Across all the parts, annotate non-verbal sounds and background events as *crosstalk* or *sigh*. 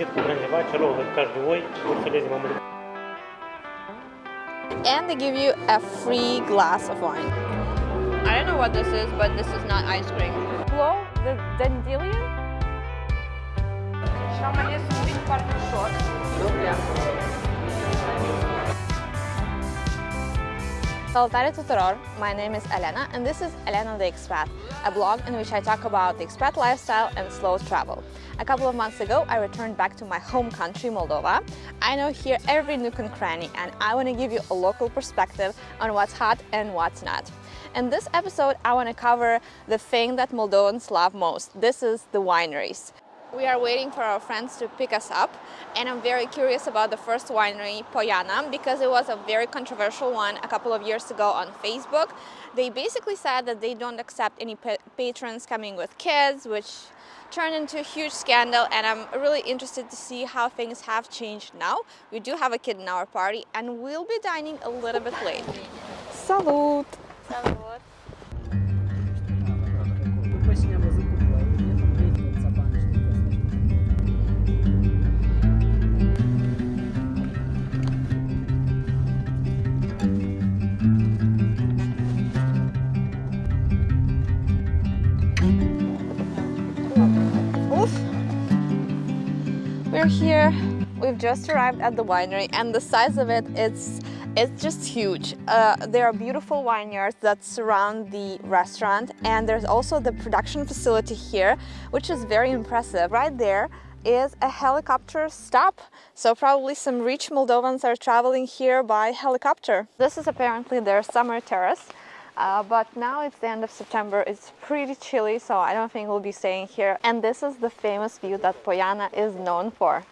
pregătit cu grânjeva, celor hătcași de oi, urfelezi. And they give you a free glass of wine. I don't know what this is, but this is not ice cream. Blow the dandelion? Și am ales Salutare tuturor! My name is Elena and this is Elena the Expat, a blog in which I talk about the expat lifestyle and slow travel. A couple of months ago I returned back to my home country, Moldova. I know here every nook and cranny and I want to give you a local perspective on what's hot and what's not. In this episode I want to cover the thing that Moldovans love most. This is the wineries. We are waiting for our friends to pick us up and I'm very curious about the first winery, Poiana, because it was a very controversial one a couple of years ago on Facebook. They basically said that they don't accept any pa patrons coming with kids, which turned into a huge scandal and I'm really interested to see how things have changed now. We do have a kid in our party and we'll be dining a little bit late. Salut! Salut! We're here. We've just arrived at the winery and the size of it it's it's just huge. Uh, there are beautiful vineyards that surround the restaurant and there's also the production facility here which is very impressive. Right there is a helicopter stop. So probably some rich Moldovans are traveling here by helicopter. This is apparently their summer terrace. Uh, but now it's the end of September, it's pretty chilly, so I don't think we'll be staying here. And this is the famous view that Poiana is known for.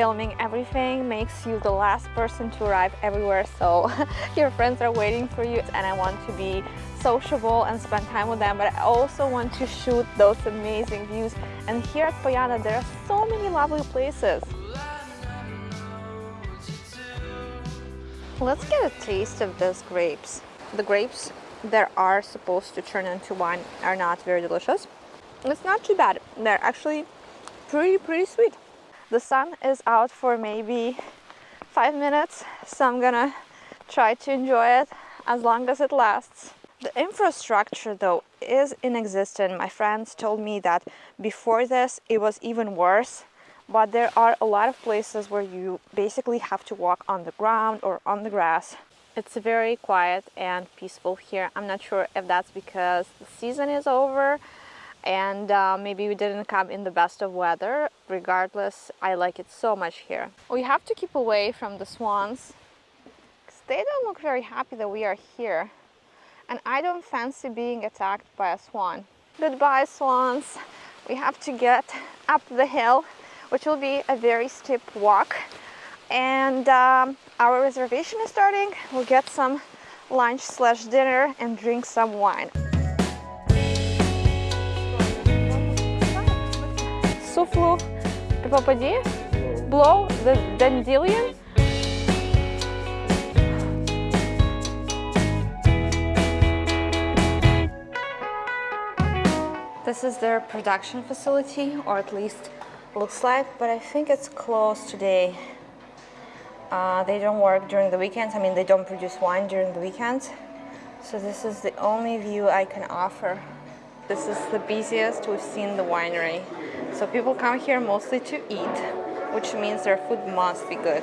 Filming everything makes you the last person to arrive everywhere, so *laughs* your friends are waiting for you and I want to be sociable and spend time with them, but I also want to shoot those amazing views. And here at Poiana, there are so many lovely places. Let's get a taste of those grapes. The grapes that are supposed to turn into wine are not very delicious. It's not too bad. They're actually pretty, pretty sweet. The sun is out for maybe five minutes, so I'm gonna try to enjoy it as long as it lasts. The infrastructure though is inexistent. My friends told me that before this it was even worse, but there are a lot of places where you basically have to walk on the ground or on the grass. It's very quiet and peaceful here. I'm not sure if that's because the season is over and uh, maybe we didn't come in the best of weather. Regardless, I like it so much here. We have to keep away from the swans because they don't look very happy that we are here and I don't fancy being attacked by a swan. Goodbye swans! We have to get up the hill, which will be a very steep walk. And um, our reservation is starting. We'll get some lunch slash dinner and drink some wine. Blow, the Dandelion. This is their production facility, or at least looks like, but I think it's closed today. Uh, they don't work during the weekends. I mean, they don't produce wine during the weekends. So this is the only view I can offer. This is the busiest we've seen the winery. So people come here mostly to eat, which means their food must be good.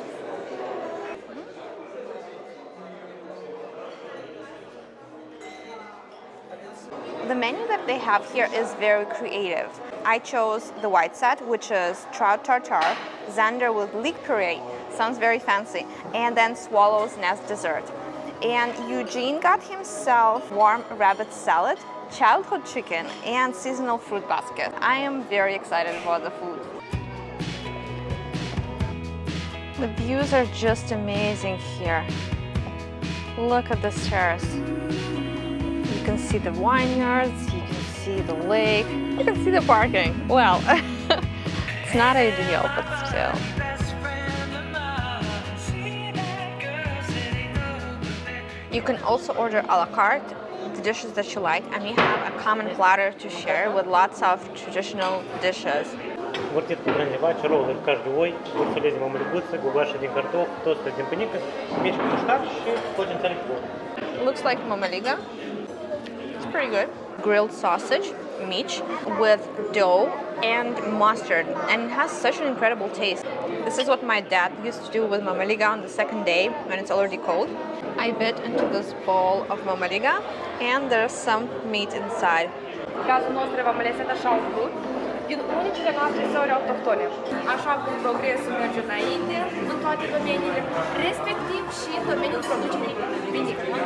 The menu that they have here is very creative. I chose the white set, which is trout tartare, zander with leek puree, sounds very fancy, and then swallow's nest dessert. And Eugene got himself warm rabbit salad, childhood chicken, and seasonal fruit basket. I am very excited about the food. The views are just amazing here. Look at this terrace. You can see the vineyards, you can see the lake, you can see the parking. Well, *laughs* it's not ideal, but still. You can also order a la carte the dishes that you like, and we have a common platter to share with lots of traditional dishes. Квартирка бронзовая, роллы каждый ой, курсулези мамалюбуцы, гугаш один картоф, тост один паникас, мешка тушкаш, один царик Looks like mamaliga. It's pretty good. Grilled sausage, meat with dough and mustard, and it has such an incredible taste. This is what my dad used to do with mamaliga on the second day when it's already cold. I bit into this bowl of mamaliga, and there's some meat inside. Din unicile noastre um săuri autohtone. Așa cum progresul merge înainte în toate domeniile, respectiv și în domeniul producerii vinicole.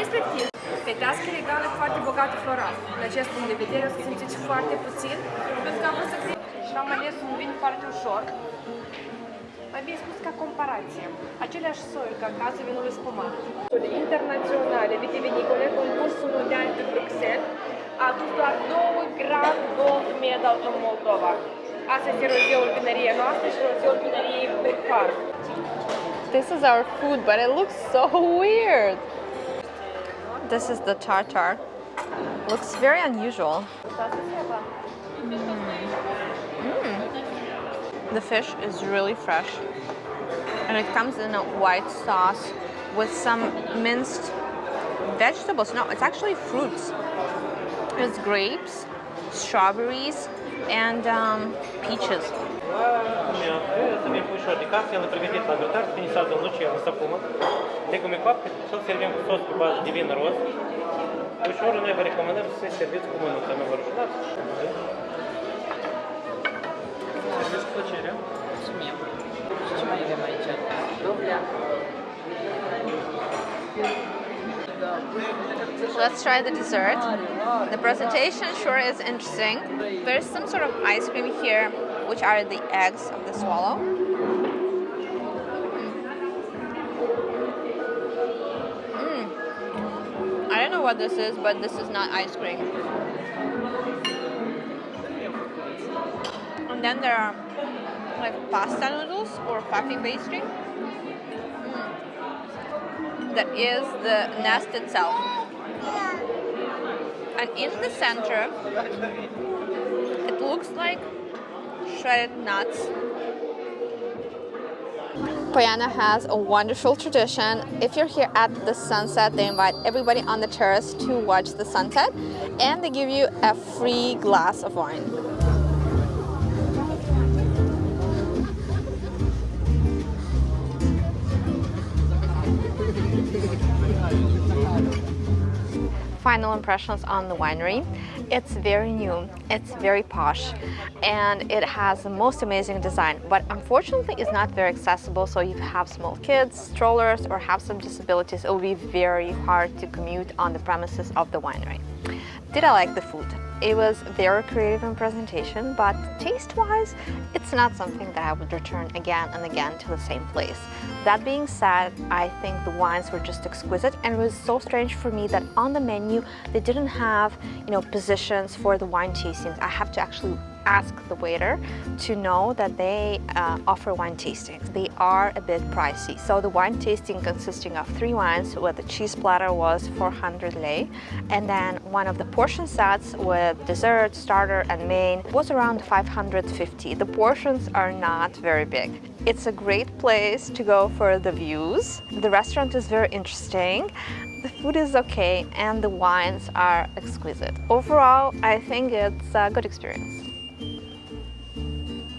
Respectiv, fetească regală foarte bogată floral. În acest punct de vedere o să simțiți foarte puțin, pentru că am vrut să cred și am ales un vin foarte ușor, mai bine spus ca comparație. Aceleași soiuri ca în cazul vinului spumat. Internaționale vitivinicole, concursul mondial de Bruxelles, a adus doar 2 Grand Gold Medal în Moldova. Astăzi e rozeul vinăriei noastre și rozeul vinăriei Bercar. This is our food, but it looks so weird. This is the tartar. Looks very unusual. Mm. The fish is really fresh and it comes in a white sauce with some minced vegetables. No, it's actually fruits. It's grapes, strawberries, and um, peaches. Ușor recomandăm să serviți cu mânuța, nu vă. Let's try the dessert. The presentation sure is interesting. There's some sort of ice cream here, which are the eggs of the swallow. Mm. I don't know what this is, but this is not ice cream. And then there are like pasta noodles or puffy pastry. Mm. That is the nest itself. And in the center, it looks like shredded nuts. Poiana has a wonderful tradition. If you're here at the sunset, they invite everybody on the terrace to watch the sunset and they give you a free glass of wine. Final impressions on the winery. It's very new, it's very posh, and it has the most amazing design, but unfortunately it's not very accessible, so if you have small kids, strollers, or have some disabilities, it will be very hard to commute on the premises of the winery. Did I like the food? It was very creative in presentation, but taste-wise, it's not something that I would return again and again to the same place. That being said, I think the wines were just exquisite and it was so strange for me that on the menu they didn't have, you know, positions for the wine tastings. I have to actually ask the waiter to know that they uh, offer wine tastings. They are a bit pricey. So the wine tasting consisting of three wines with the cheese platter was 400 lei and then one of the portion sets with dessert, starter and main was around 550. The portions are not very big. It's a great place to go for the views. The restaurant is very interesting. The food is okay and the wines are exquisite. Overall, I think it's a good experience.